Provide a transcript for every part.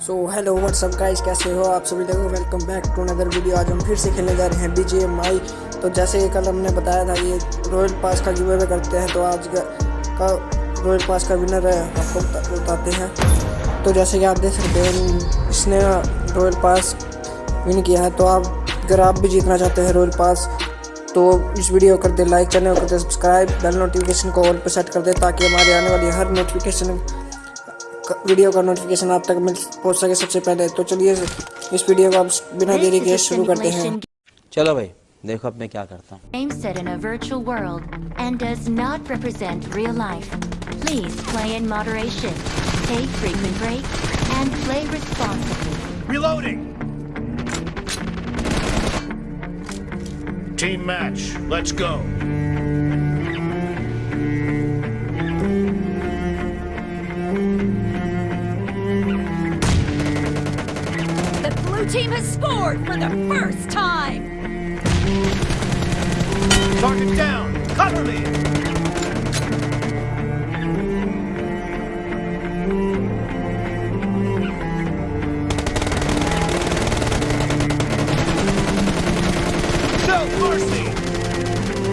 So hello what's up guys कैसे हो आप सभी लोगों? Welcome back to another video आज हम फिर से खेलने जा रहे हैं बी जी एम आई तो जैसे कल हमने बताया था ये रॉयल पास का गिवे करते हैं तो आज का रॉयल पास का विनर है, आपको बताते हैं। तो जैसे कि आप देख सकते हैं, इसने रॉयल पास विन किया है। तो आप, अगर आप भी जीतना चाहते हैं रॉयल पास तो इस वीडियो कर दे लाइक चैनल कर दे सब्सक्राइब बेल नोटिफिकेशन को ऑल पर सेट कर दे, ताकि हमारे आने वाली हर नोटिफिकेशन वीडियो का नोटिफिकेशन आप तक मिल पहुँच सके सबसे पहले तो चलिए इस वीडियो को आप बिना देरी के शुरू करते हैं चलो भाई देखो अब मैं क्या करता हूँ Game set in a virtual world and does not represent real life. Please play in moderation, take frequent breaks, and play responsibly. Reloading! Team match, let's go. Team has scored for the first time! Target down, cover me!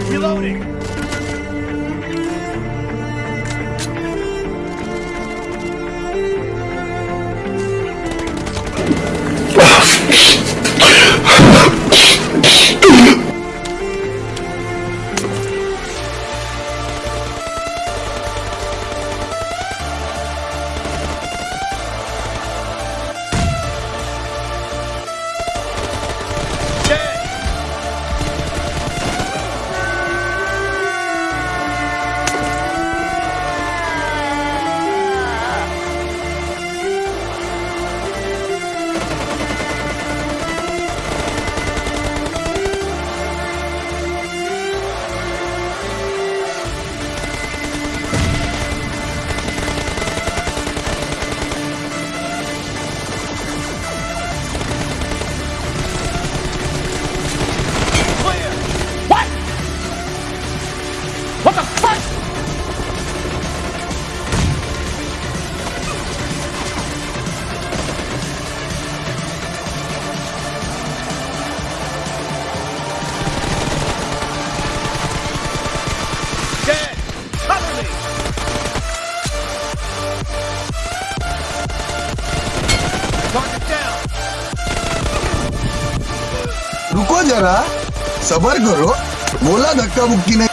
Reloading! रुको जरा सबर करो। बोला धक्का मुक्की नहीं।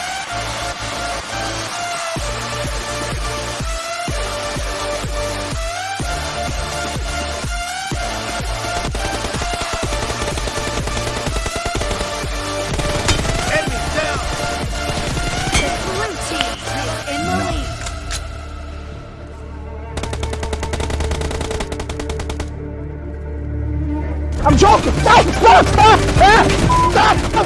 Choco! Sai! Sai! Sai! Sai! Tá, tá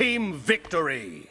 team victory.